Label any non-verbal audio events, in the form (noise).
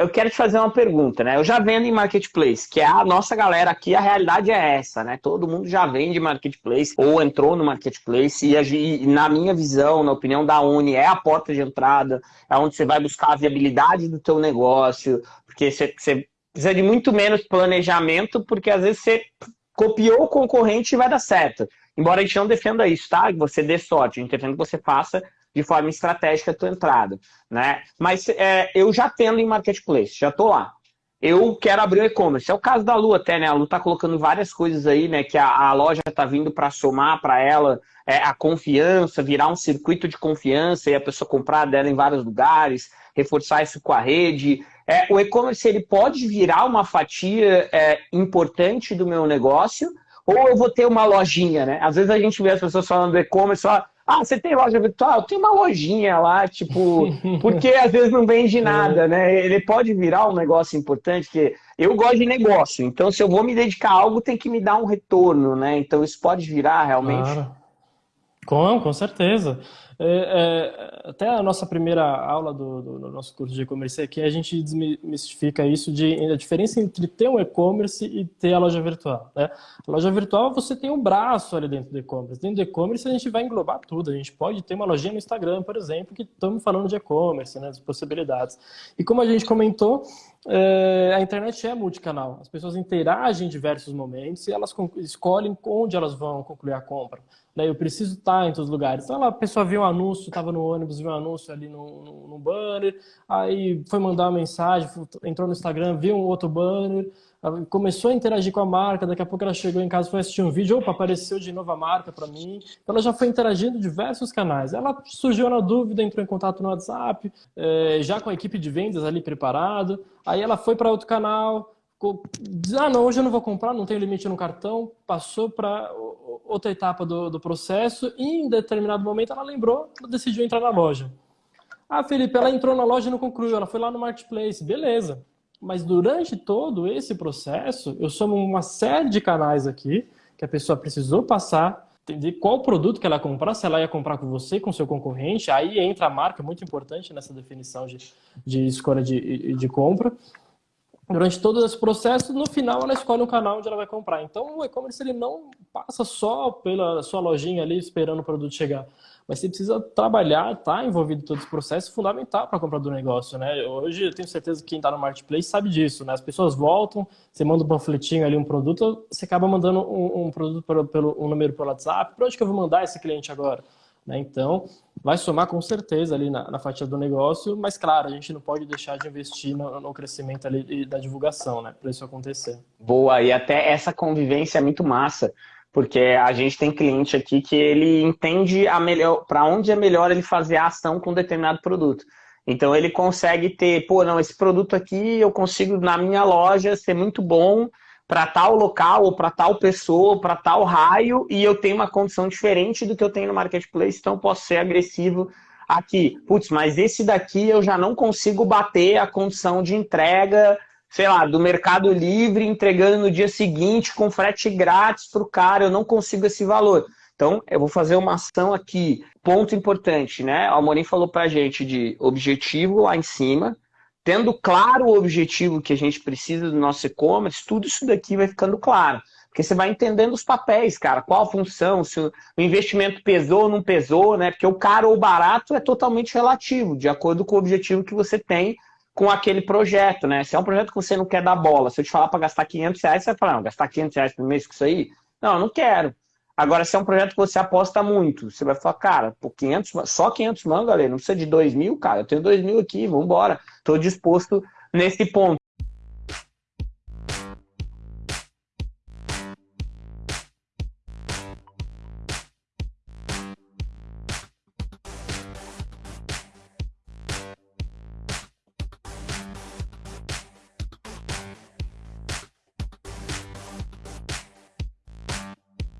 eu quero te fazer uma pergunta, né? Eu já vendo em marketplace, que é a nossa galera aqui, a realidade é essa, né? Todo mundo já vende marketplace ou entrou no marketplace e, na minha visão, na opinião da Uni, é a porta de entrada, é onde você vai buscar a viabilidade do teu negócio, porque você, você precisa de muito menos planejamento, porque às vezes você copiou o concorrente e vai dar certo. Embora a gente não defenda isso, tá? Que você dê sorte, a gente defende que você faça de forma estratégica a tua entrada, né? Mas é, eu já tendo em marketplace, já tô lá. Eu quero abrir o e-commerce. É o caso da Lu até, né? A Lu tá colocando várias coisas aí, né? Que a, a loja tá vindo para somar para ela é, a confiança, virar um circuito de confiança e a pessoa comprar dela em vários lugares, reforçar isso com a rede. É, o e-commerce ele pode virar uma fatia é, importante do meu negócio, ou eu vou ter uma lojinha, né? Às vezes a gente vê as pessoas falando do e-commerce, fala, ah, você tem loja virtual? Tem uma lojinha lá, tipo, (laughs) porque às vezes não vende nada, né? Ele pode virar um negócio importante, que eu gosto de negócio, então se eu vou me dedicar a algo, tem que me dar um retorno, né? Então isso pode virar realmente. Claro. Com, com certeza. É, é, até a nossa primeira aula do, do, do nosso curso de e-commerce aqui, a gente desmistifica isso de a diferença entre ter um e-commerce e ter a loja virtual. Né? A loja virtual você tem um braço ali dentro do e-commerce. Dentro do e-commerce a gente vai englobar tudo. A gente pode ter uma lojinha no Instagram, por exemplo, que estamos falando de e-commerce, né, as possibilidades. E como a gente comentou, é, a internet é multicanal. As pessoas interagem em diversos momentos e elas escolhem onde elas vão concluir a compra. Daí eu preciso estar em todos os lugares. Então, a pessoa viu um anúncio, estava no ônibus, viu um anúncio ali no, no, no, banner, aí foi mandar uma mensagem, entrou no Instagram, viu um outro banner, começou a interagir com a marca, daqui a pouco ela chegou em casa, foi assistir um vídeo, opa, apareceu de novo a marca para mim. Então, ela já foi interagindo em diversos canais. Ela surgiu na dúvida, entrou em contato no WhatsApp, é, já com a equipe de vendas ali preparado, aí ela foi para outro canal, ah, não, hoje eu não vou comprar, não tenho limite no cartão, passou para outra etapa do, do processo e em determinado momento ela lembrou, ela decidiu entrar na loja. Ah, Felipe, ela entrou na loja e não concluiu, ela foi lá no marketplace, beleza. Mas durante todo esse processo, eu somo uma série de canais aqui que a pessoa precisou passar, entender qual produto que ela ia comprar, se ela ia comprar com você, com seu concorrente, aí entra a marca, muito importante nessa definição de, de escolha de, de compra durante todo esse processo, no final ela escolhe um canal onde ela vai comprar. Então o e-commerce ele não passa só pela sua lojinha ali esperando o produto chegar, mas você precisa trabalhar, estar tá envolvido em todo esse processo, fundamental para a compra do negócio, né? Hoje eu tenho certeza que quem está no marketplace sabe disso, né? As pessoas voltam, você manda um panfletinho ali, um produto, você acaba mandando um, um produto pelo, pelo um número pelo WhatsApp, para onde que eu vou mandar esse cliente agora? Né? Então, vai somar com certeza ali na, na, fatia do negócio, mas claro, a gente não pode deixar de investir no, no crescimento ali da divulgação, né? Para isso acontecer. Boa, e até essa convivência é muito massa, porque a gente tem cliente aqui que ele entende a melhor para onde é melhor ele fazer a ação com determinado produto. Então ele consegue ter, pô, não, esse produto aqui eu consigo na minha loja ser muito bom para tal local, ou para tal pessoa, para tal raio, e eu tenho uma condição diferente do que eu tenho no marketplace, então posso ser agressivo aqui. Putz, mas esse daqui eu já não consigo bater a condição de entrega, sei lá, do Mercado Livre entregando no dia seguinte com frete grátis para o cara, eu não consigo esse valor. Então, eu vou fazer uma ação aqui. Ponto importante, né? O Amorim falou para a gente de objetivo lá em cima, tendo claro o objetivo que a gente precisa do nosso e-commerce, tudo isso daqui vai ficando claro. Porque você vai entendendo os papéis, cara, qual a função, se o investimento pesou ou não pesou, né? Porque o caro ou barato é totalmente relativo, de acordo com o objetivo que você tem com aquele projeto, né? Se é um projeto que você não quer dar bola, se eu te falar para gastar 500 reais, você vai falar, não, gastar 500 reais por mês com isso aí? Não, eu não quero. Agora, se é um projeto que você aposta muito, você vai falar, cara, por 500, só 500 mangos, galera, não precisa de 2 mil, cara, eu tenho 2 mil aqui, vamos embora. Estou disposto nesse ponto.